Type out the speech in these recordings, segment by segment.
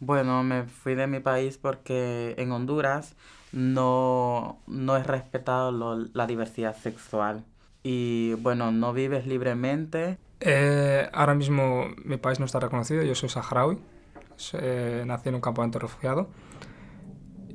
Bueno, me fui de mi país porque en Honduras no, no es respetado lo- la diversidad sexual. Y bueno, no vives libremente. Eh, ahora mismo mi país no está reconocido, yo soy saharaui, eh, nací en un campamento refugiado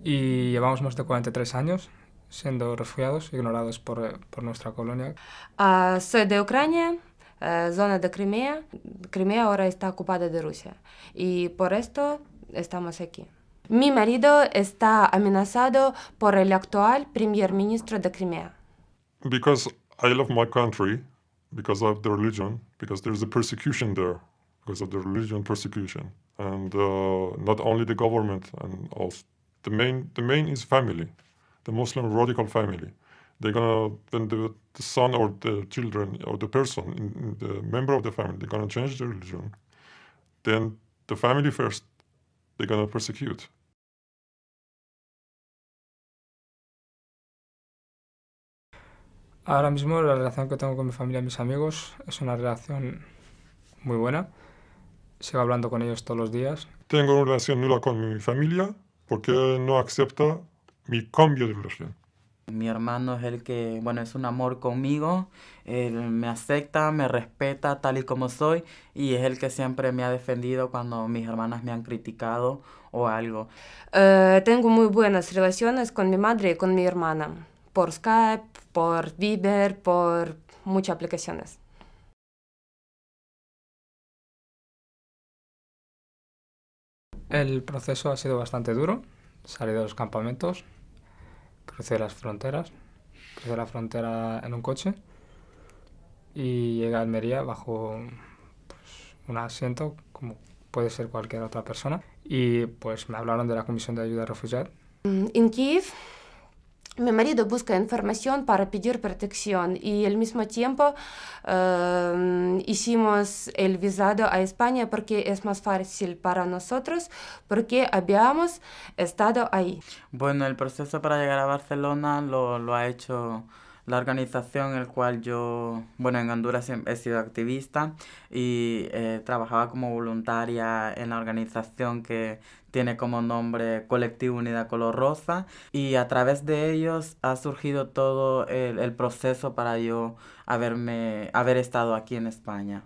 y llevamos más de 43 años siendo refugiados, ignorados por, eh, por nuestra colonia. Ah, soy de Ucrania, eh, zona de Crimea. Crimea ahora está ocupada de Rusia y por esto estamos aquí. Mi marido está amenazado por el actual primer ministro de Crimea. Because I love my country, because of the religion, because there's a persecution there, because of the religion persecution, and uh, not only the government, and also the main the main is family, the Muslim radical family. They're gonna when the, the son or the children or the person, in, the member of the family, they're gonna change the religion. Then the family first, they're persecute. Ahora mismo la relación que tengo con mi familia y mis amigos es una relación muy buena. Sigo hablando con ellos todos los días. Tengo una relación nula con mi familia porque no acepta mi cambio de religión. Mi hermano es el que, bueno, es un amor conmigo. Él me acepta, me respeta tal y como soy y es el que siempre me ha defendido cuando mis hermanas me han criticado o algo. Eh, tengo muy buenas relaciones con mi madre y con mi hermana, por Skype, por Viber, por muchas aplicaciones. El proceso ha sido bastante duro. Salí de los campamentos, crucé las fronteras, crucé la frontera en un coche y llegué a Almería bajo pues, un asiento como puede ser cualquier otra persona. Y pues me hablaron de la Comisión de Ayuda a Refugiados. Mm, En Kiev, mi marido busca información para pedir protección y al mismo tiempo eh, hicimos el visado a España porque es más fácil para nosotros porque habíamos estado ahí. Bueno, el proceso para llegar a Barcelona lo, ha hecho la organización en la cual yo, bueno, en Honduras he sido activista y eh, trabajaba como voluntaria en la organización que tiene como nombre Colectivo Unidad Color Rosa y a través de ellos ha surgido todo el, el proceso para yo haberme, haber estado aquí en España.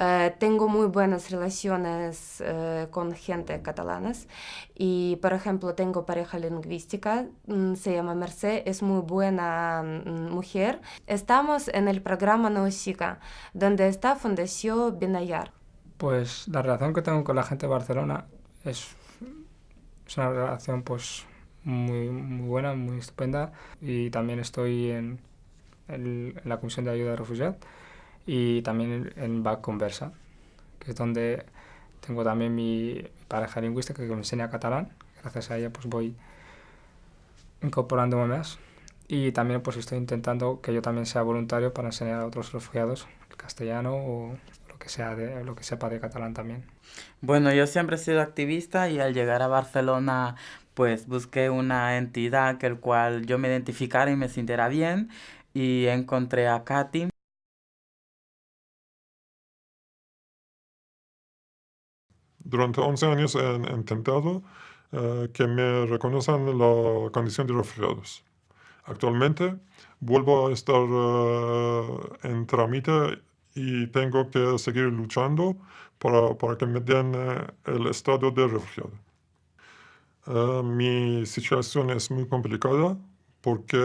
Eh, tengo muy buenas relaciones eh, con gente catalanas y, por ejemplo, tengo pareja lingüística, mm, se llama Merced, es muy buena mm, mujer. Estamos en el programa Nausicaa, donde está Fundación Binayar. Pues la relación que tengo con la gente de Barcelona es, es una relación pues muy, muy buena, muy estupenda y también estoy en, en la Comisión de Ayuda a Refugiados y también en, en Bac Conversa, que es donde tengo también mi pareja lingüística que me enseña catalán. Gracias a ella pues voy incorporándome más y también pues estoy intentando que yo también sea voluntario para enseñar a otros refugiados el castellano o lo que sea de, lo que sepa de catalán también. Bueno, yo siempre he sido activista y al llegar a Barcelona pues busqué una entidad que el cual yo me identificara y me sintiera bien y encontré a Katy. Durante 11 años he intentado eh, que me reconozcan la condición de refugiados. Actualmente vuelvo a estar eh, en trámite y tengo que seguir luchando para, para que me den eh, el estado de refugiado. Mi situación es muy complicada porque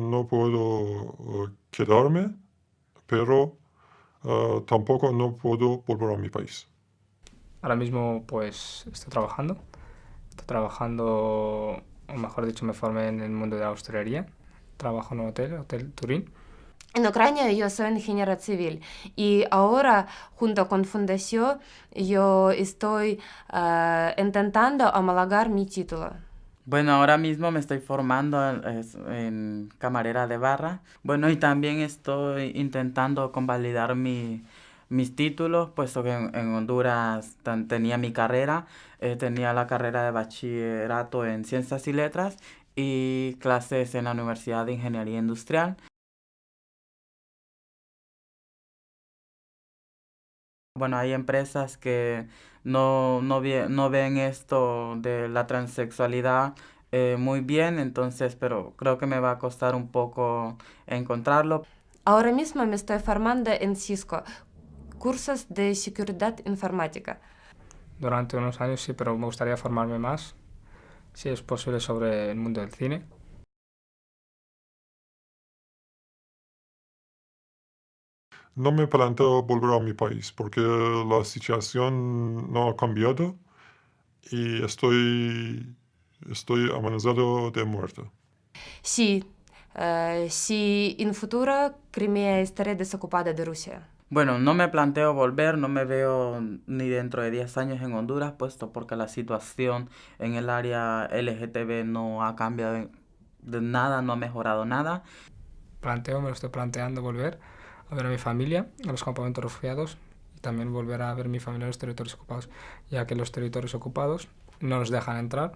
no puedo quedarme, pero tampoco no puedo volver a mi país. Ahora mismo pues estoy trabajando. Estoy trabajando, o mejor dicho, me formé en el mundo de la hostelería. Trabajo en un hotel, Hotel Turín. En Ucrania yo soy ingeniera civil y ahora junto con Fundación yo estoy eh, intentando homologar mi título. Bueno, ahora mismo me estoy formando en camarera de barra. Bueno, y también estoy intentando convalidar mi, mis títulos, puesto que en, en Honduras tenía mi carrera, eh, tenía la carrera de bachillerato en ciencias y letras y clases en la Universidad de Ingeniería Industrial. Bueno, hay empresas que no, no, no ven esto de la transexualidad eh, muy bien, entonces, pero creo que me va a costar un poco encontrarlo. Ahora mismo me estoy formando en Cisco, cursos de seguridad informática. Durante unos años sí, pero me gustaría formarme más, si es posible, sobre el mundo del cine. No me planteo volver a mi país porque la situación no ha cambiado y estoy, estoy amenazado de muerte. Sí, uh, si en futuro Crimea estará desocupada de Rusia. Bueno, no me planteo volver, no me veo ni dentro de 10 años en Honduras, puesto porque la situación en el área LGTB no ha cambiado de nada, no ha mejorado nada. Planteo, me lo estoy planteando volver a ver a mi familia, a los campamentos refugiados y también volver a ver a mi familia en los territorios ocupados, ya que los territorios ocupados no nos dejan entrar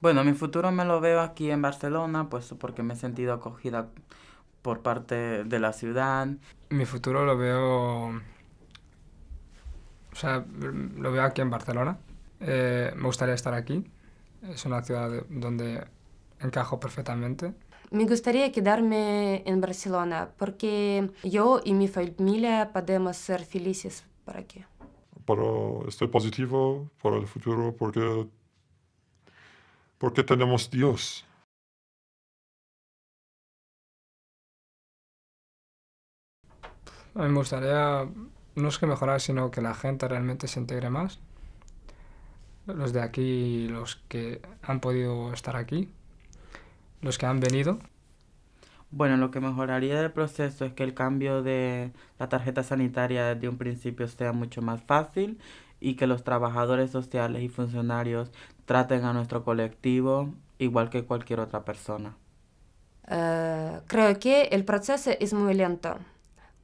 Bueno, mi futuro me lo veo aquí en Barcelona, pues porque me he sentido acogida por parte de la ciudad. Mi futuro lo veo, o sea, lo veo aquí en Barcelona. Eh, me gustaría estar aquí. Es una ciudad donde encajo perfectamente. Me gustaría quedarme en Barcelona porque yo y mi familia podemos ser felices por aquí. Pero estoy positivo por el futuro porque porque tenemos Dios. A mí me gustaría, no es que mejorar, sino que la gente realmente se integre más. Los de aquí, los que han podido estar aquí, los que han venido. Bueno, lo que mejoraría del proceso es que el cambio de la tarjeta sanitaria desde un principio sea mucho más fácil y que los trabajadores sociales y funcionarios traten a nuestro colectivo igual que cualquier otra persona. Uh, creo que el proceso es muy lento.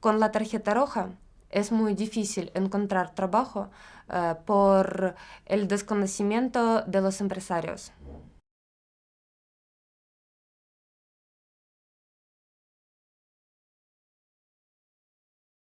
Con la tarjeta roja es muy difícil encontrar trabajo uh, por el desconocimiento de los empresarios.